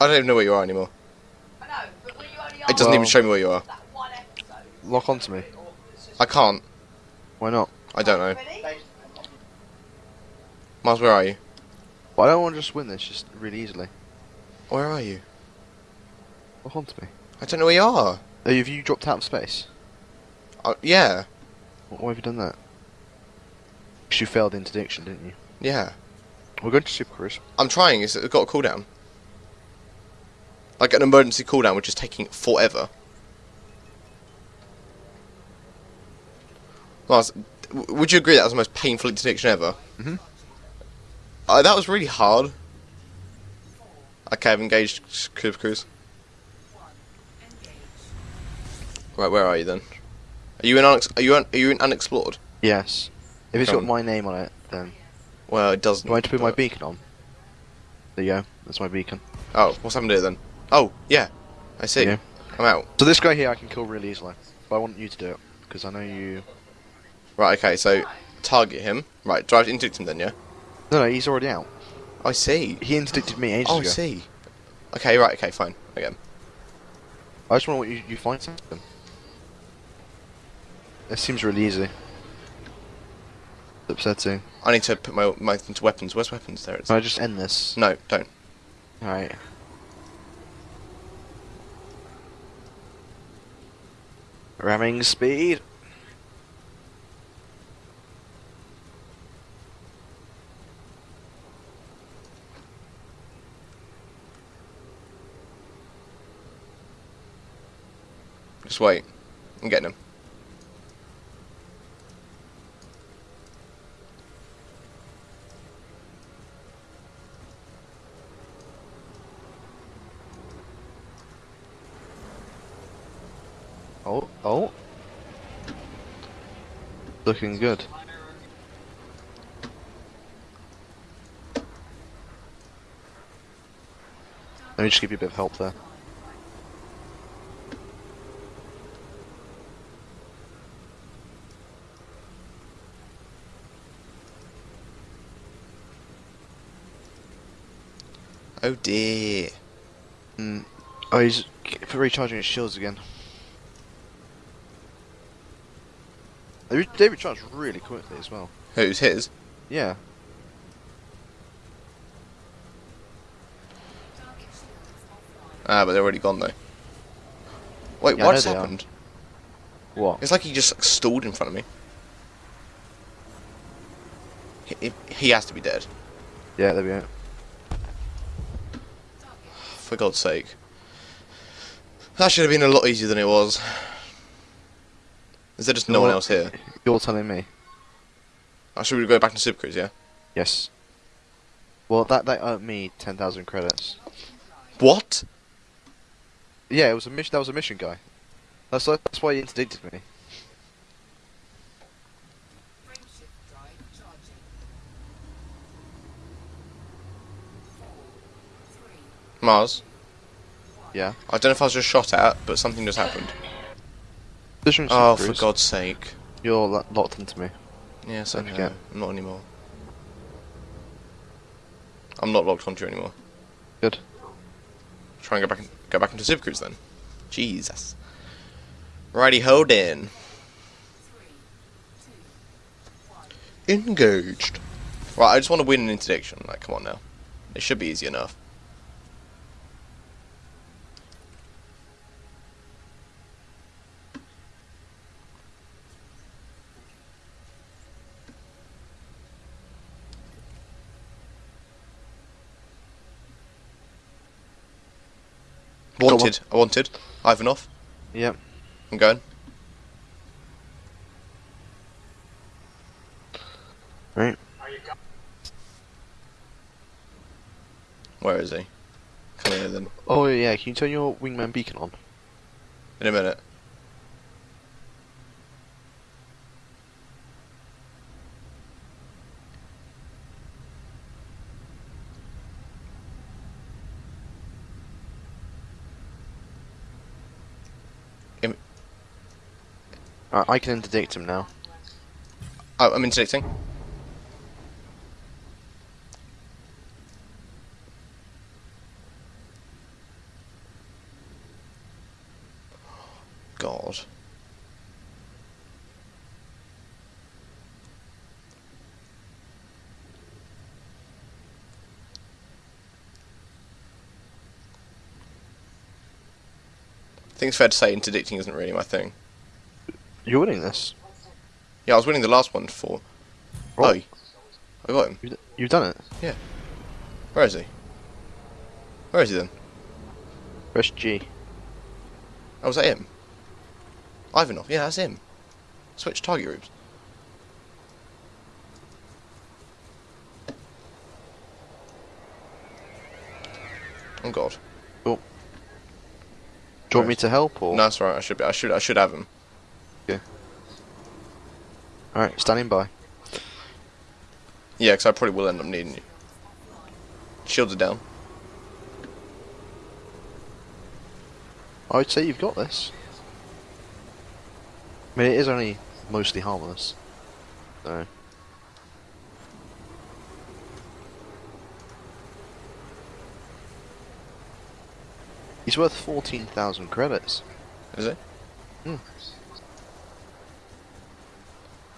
I don't even know where you are anymore. I know, but when you only It doesn't Well- even show me where you are. that one episode. Lock onto me. I can't. Why not? I don't know. Ready? Mars, where are you? But I don't want to just win this just really easily. Where are you? Lock onto me. I don't know where you are. Oh, have you dropped out of space? Uh, yeah. Why have you done that? 'Cause you failed interdiction, didn't you? Yeah. We're going to Super Cruise. I'm trying. It's got a cooldown. Like an emergency cooldown, which is taking forever. Mars, w- would you agree that was the most painful interdiction ever? Mhm. Uh, that was really hard. Okay, I've engaged s- Cruise. Right, where are you then? Are you in unex- are you un- are you in unexplored? Yes. If it's got my name on it, then Well, it doesn't. do I need to put my beacon on? There you go. That's my beacon. Oh, what's happened to it then? Oh, yeah. I see. Yeah. I'm out. So this guy here I can kill really easily. But I want you to do it because I know you. Right, okay, so target him. Right, drive interdict him then, yeah? No, no, he's already out. I see. He interdicted me ages Oh, I see. Okay, right, okay, fine. Again. I just want you you find something. It seems really easy. It's upsetting. I need to put my my into weapons. Where's weapons? There it is. Can I just end this? No, don't. Alright. Ramming speed. Just wait. I'm getting him. Oh, oh. Looking good. Let me just give you a bit of help there. Oh dear. Mm. Oh, he's recharging his shields again. They, they recharge really quickly as well. Who's his? Yeah. Ah, but they're already gone though. Wait, Yeah, I what know has are. happened? What? It's like he just like, stalled in front of me. He, he- he has to be dead. Yeah, there we go. For God's sake. That should have been a lot easier than it was. Is there just no one else here? You're telling me. I should we go back to Super Cruise, yeah? Yes. Well, that that earned me ten thousand credits. What? Yeah, it was a mission. That was a mission guy. That's that's why he interdicted me. Mars? Yeah. I don't know if I was just shot at, but something just happened. Oh, for God's sake. You're lo- locked into me. Yes, I Don't know. forget. I'm not anymore. I'm not locked onto you anymore. Good. Try and go back in, go back into Super Cruise then. Jesus. Righty ho then. Engaged. Right, I just want to win an interdiction. Like, come on now. It should be easy enough. Wanted. I wanted. Ivanov. Yep. I'm going. Right. Where is he? Come here then. Oh yeah. Can you turn your wingman beacon on? In a minute. I can interdict him now. Oh, I'm interdicting. God. I think it's fair to say interdicting isn't really my thing. You're winning this. Yeah, I was winning the last one for. Oh. Oh, I got him. You've, you've done it. Yeah. Where is he? Where is he then? Press G. Oh, was that him? Ivanov. Yeah, that's him. Switch target groups. Oh God. Oh. Do you want me to help or? No, that's right. I should be. I should. I should have him. Alright, standing by. Yeah, because I probably will end up needing you. Shields are down. I would say you've got this. I mean, it is only mostly harmless. So. He's worth 14,000 credits. Is it? Hmm.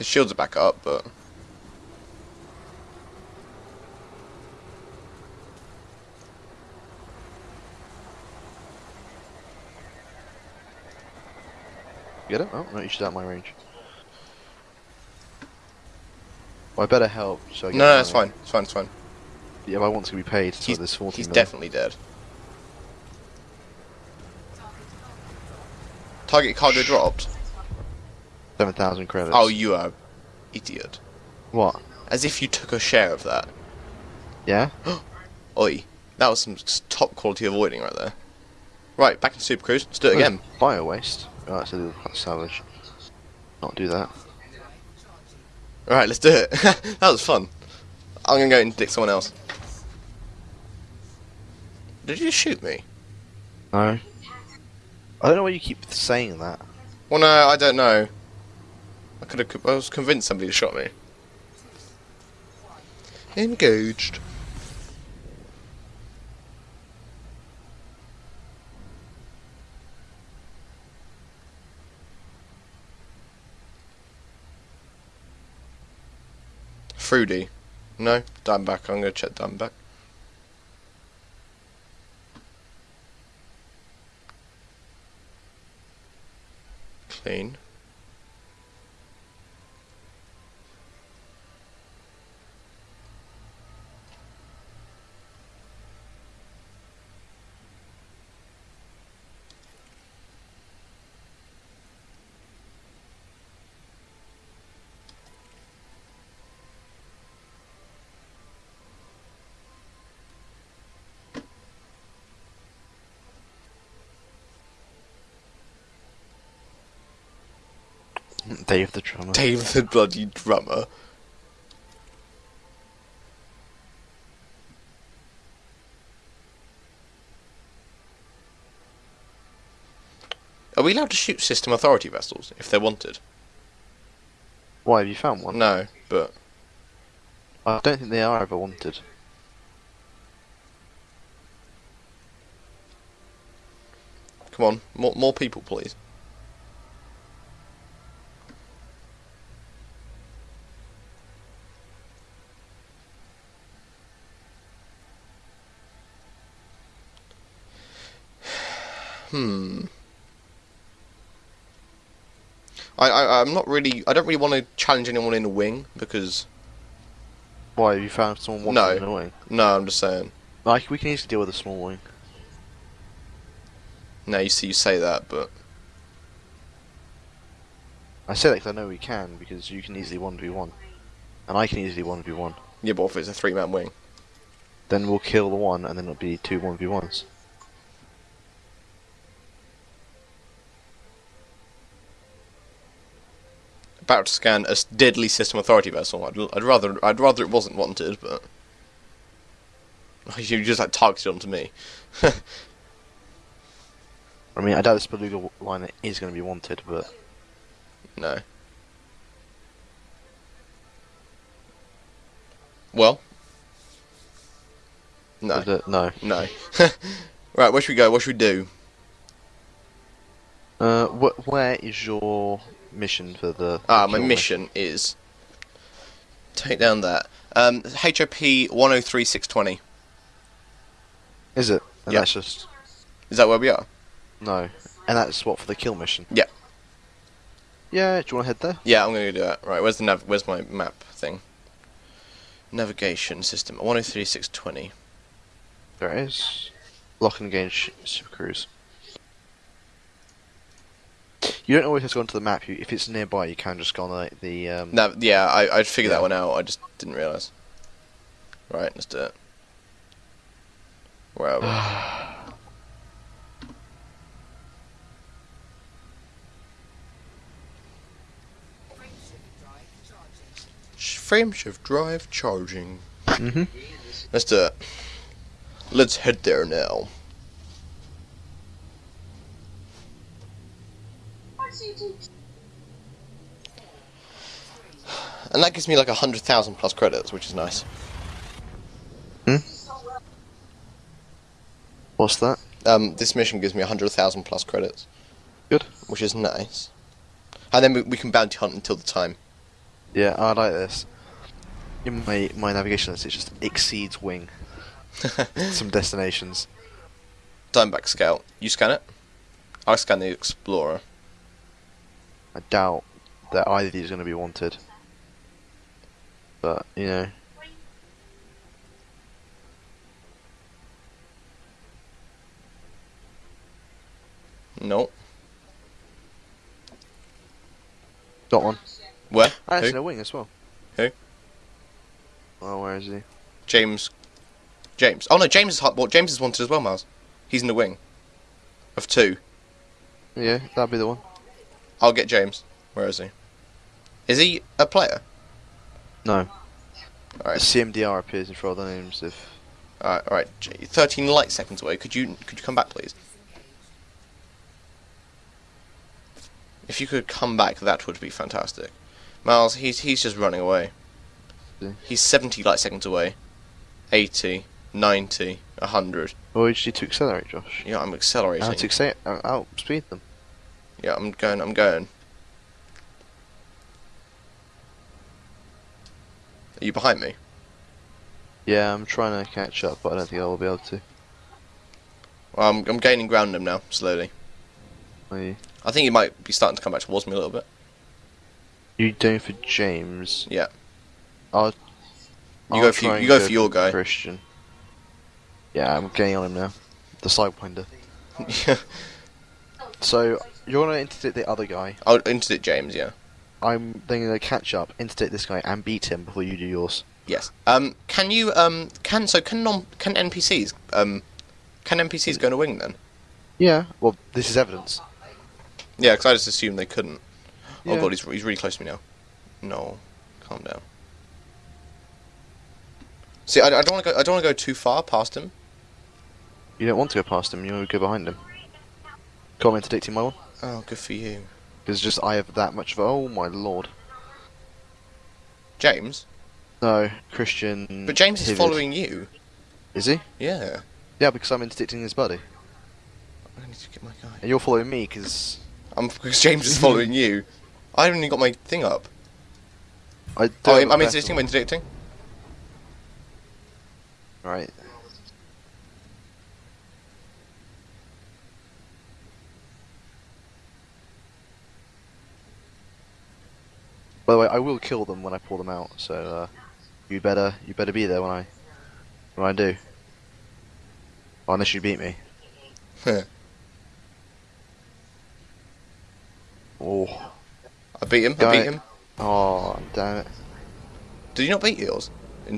His shields are back up, but Get it? Oh, no, you should out my range. Well, I better help, so I no, get no, it's fine. It's fine. It's fine. Yeah, but I want to be paid, so He's, there's 14 he's million. definitely dead. Target cargo dropped. 7,000 credits. Oh, you are idiot. What? As if you took a share of that. Yeah? Oi, that was some top quality avoiding right there. Right, back in Super Cruise. Let's do it oh, again. Bio waste. Oh, that's a little savage. Not do that. Alright, let's do it. that was fun. I'm gonna go and dick someone else. Did you just shoot me? No. I don't know why you keep saying that. Well, no, I don't know. I could have. I was convinced somebody to shot me. Engaged. Fruity. No, Dimeback. I'm gonna check Dimeback. Clean. Dave the drummer. Dave the bloody drummer. Are we allowed to shoot system authority vessels if they're wanted? Why have you found one? No, but I don't think they are ever wanted. come on, more more people, please. Hmm. I, I I'm not really. I don't really want to challenge anyone in a wing because Why have you found someone wanted No. in a wing? no, I'm just saying. Like we can easily deal with a small wing. No, you see, you say that, but I say that 'cause I know we can because you can easily one v one, and I can easily one v one. yeah, but if it's a three-man wing, Then we'll kill the one, and then it'll be two one v ones. About to scan a deadly system authority vessel. I'd, I'd rather I'd rather it wasn't wanted, but you just like targeted onto me. I mean, I doubt this beluga liner is going to be wanted, but no. Well. No. it- no. No. right, where should we go? What should we do? Uh, wh- where is your mission for the? Ah, my mission is take down that. Um, HIP 103620. Is it? And Yeah. that's just Is that where we are? No. And that's what for the kill mission. Yeah. Yeah. Do you want to head there? Yeah, I'm gonna do that. Right, where's the nav? Where's my map thing? Navigation system. 103620. There it is. Lock and engage Super Cruise. You don't always have to go onto the map. You, if it's nearby, you can just go on the, the um, No, yeah, I I figured Yeah. that one out. I just didn't realize. Right, let's do it. Where are we? Sh- Frame shift drive charging. Mhm. Let's do it. Let's head there now. And that gives me like a hundred thousand plus credits, which is nice. Hmm? What's that? Um, this mission gives me a hundred thousand plus credits, Good. which is nice. And then we, we can bounty hunt until the time. Yeah, I like this. In my my navigation list, it just exceeds wing. Some destinations. Diamondback Scout. You scan it. I scan the Explorer. I doubt that either of these are going to be wanted. But you know, No. got one. Where? Oh, actually, Who? no wing as well. Who? Oh, where is he? James. James. Oh no, James is hot. Well, James is wanted as well, Miles. He's in the wing. Of two. Yeah, that'd be the one. I'll get James. Where is he? Is he a player? No. Alright. CMDR appears in front of the names of. Alright, alright. Thirteen light seconds away. Could you could you come back, please? If you could come back, that would be fantastic. Miles, he's he's just running away. He's seventy light seconds away. 80, 90, 100. What did you do to accelerate, Josh? Yeah, I'm accelerating. I had to accelerate? Uh, outspeed them. Yeah, I'm going. I'm going. Are you behind me? Yeah, I'm trying to catch up, but I don't think I will be able to. Well, I'm I'm gaining ground on him now, slowly. Are you? I think he might be starting to come back towards me a little bit. You doing for James? Yeah. I'll. You I'll go for you go for your guy. Christian. Yeah, I'm getting on him now. The sidewinder. yeah. So you're gonna interdict the other guy. I'll interdict James. Yeah. I'm then gonna catch up, interdict this guy, and beat him before you do yours. Yes. Um. Can you um. Can so can non can NPCs um. Can NPCs go in a wing then? Yeah. Well, this is evidence. Yeah, because I just assumed they couldn't. Oh god, he's he's really close to me now. No, calm down. See, I, I don't want to go. I don't want to go too far past him. You don't want to go past him. You want to go behind him. Come interdicting my one. Oh, good for you, Because just I have that much of. Oh my lord. James. No, Christian. But James is following you. Is he? Yeah. Yeah, because I'm interdicting his buddy, I need to get my guy. and you're following me because I'm because James is following you. I haven't even got my thing up. I oh, don't. Oh, I'm, I'm interdicting. I'm interdicting. Right. By the way, I will kill them when I pull them out, so uh, you better you better be there when I when I do. Unless you beat me. Oh, I beat him. I beat him. oh, damn it! Did you not beat yours?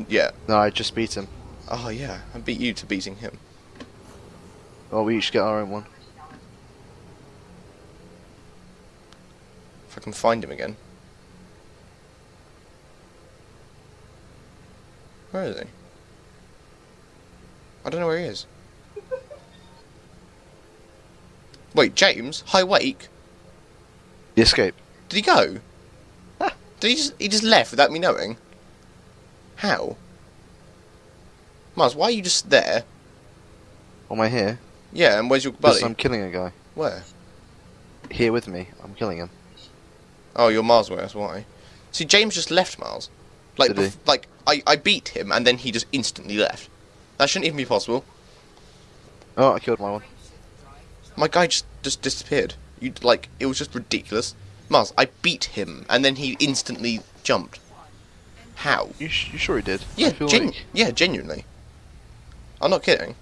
Yeah. No, I just beat him. Oh yeah. I beat you to beating him. Oh, we each get our own one. If I can find him again. Where is he? I don't know where he is. Wait, James? High Wake? The escape. Did he go? Did he just he just left without me knowing? How? Mars, why are you just there? Am I here? Yeah, and where's your buddy? Because? I'm killing a guy. Where? Here with me. I'm killing him. Oh, you're Mars way, that's why. See, James just left Mars. Like, he? like I, I beat him and then he just instantly left. That shouldn't even be possible. Oh, I killed my one. My guy just just disappeared. You like it was just ridiculous. Mars, I beat him and then he instantly jumped. How? You, sh- you sure he did? Yeah, genu- like- yeah, genuinely. I'm not kidding.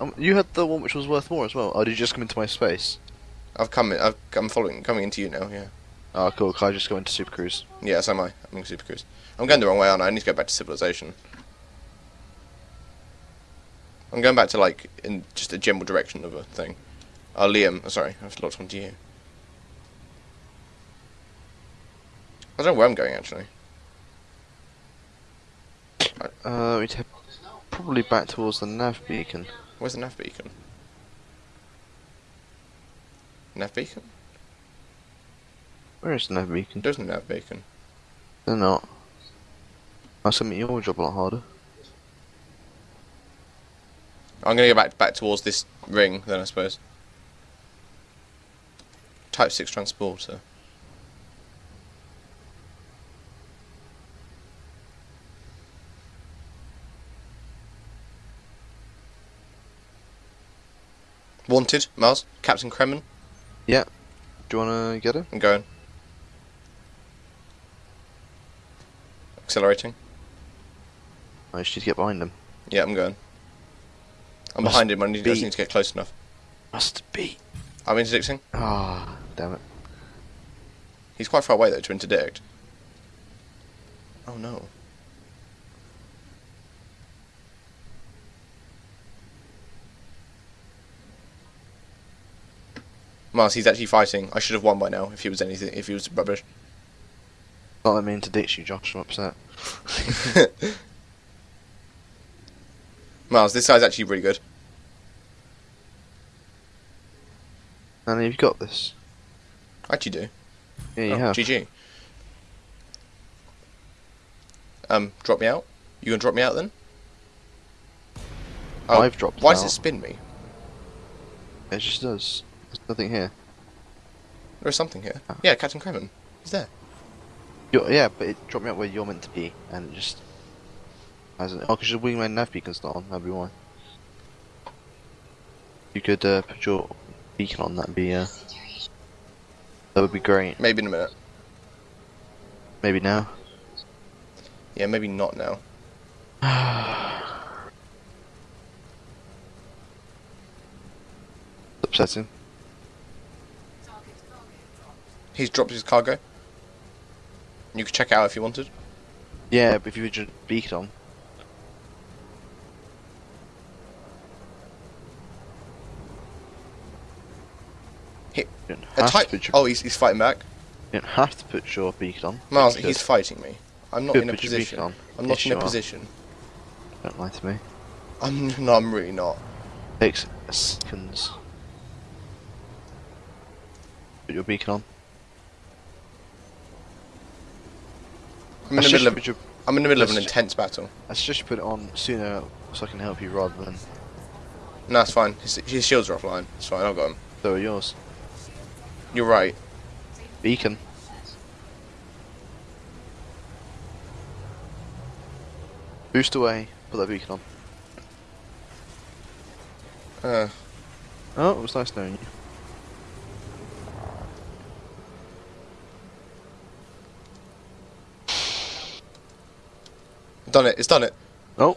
um, you had the one which was worth more as well. Oh, did you just come into my space? I've come. In, I've, I'm following, coming into you now. Yeah. Oh, cool. Can I just go into Super Cruise? Yeah, so am I. I'm in Super Cruise. I'm going the wrong way, aren't I? I need to go back to civilization. I'm going back to like in just a general direction of a thing. Oh, Liam. Oh, sorry, I've locked onto you. I don't know where I'm going actually. Uh, we'd probably back towards the nav beacon. Where's the nav beacon? Nav beacon? Where is the nav beacon? There's no nav beacon. They're not. That's gonna make your job a lot harder. I'm gonna go back back towards this ring then I suppose. Type six transporter. Wanted, Mars, Captain Kremen. Yeah. Do you wanna get it? I'm going. Accelerating. I just need to get behind him. Yeah, I'm going. I'm Must behind him. I need, I just need to get close enough. Must be. I'm interdicting. Ah, damn it. He's quite far away though to interdict. Oh no. Mars, he's actually fighting. I should have won by now if he was anything. If he was rubbish. Not let me ditch you, Josh. I'm upset. Miles, this side's actually really good. And you've got this. I actually do. Yeah, you oh, have. GG. Um, drop me out. You gonna drop me out then? Oh, I've dropped Why out. does it spin me? It just does. There's nothing here. There is something here. Ah. Yeah, Captain Kremen. He's there. You're, yeah, but it dropped me out where you're meant to be, and it just hasn't. Oh, because your wingman nav beacon's not on. That'd be why. You could uh, put your beacon on. That'd be uh, that would be great. Maybe in a minute. Maybe now. Yeah, maybe not now. Upsetting. He's dropped his cargo. You could check out if you wanted. Yeah, but if you would just it on, He- A type. to put your, Oh, he's, he's fighting back. you don't have to put your beacon on. You he's fighting me. I'm not in a put your beacon position. I'm not Yes, in a are. position. Don't lie to me. I'm no, I'm really not. Takes seconds. Put your beacon on. I'm in the middle of. your- I'm in the middle of an intense battle. I suggest you put it on sooner so I can help you rather than No, it's fine. His, his shields are offline. It's fine. I've got them. so are yours. You're right. Beacon. Boost away. Put that beacon on. Uh, Oh, it was nice knowing you. Done it. It's done it. Oh,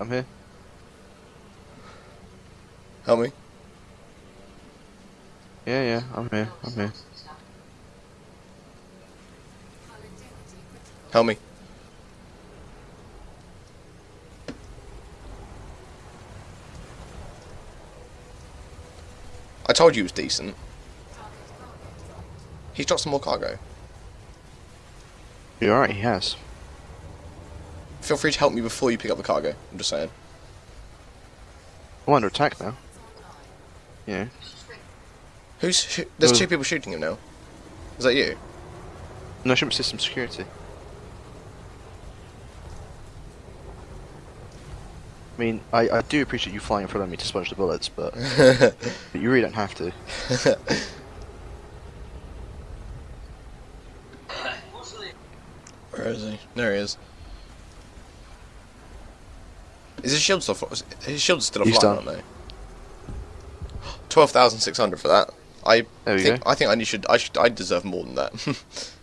I'm here. Help me. Yeah, yeah, I'm here. I'm here. Help me. I told you it was decent. He's dropped some more cargo. You're right. He has. Feel free to help me before you pick up the cargo. I'm just saying. I'm under attack now. Yeah. Who's who, there's Oh. two people shooting him now. Is that you? No, ship system security. I mean, I, I do appreciate you flying in front of me to sponge the bullets, but, but you really don't have to. Where is he? There he is. Is his shield still? His shields still He's aren't they? Twelve thousand six hundred for that. I There think. I think I need- should I should I deserve more than that.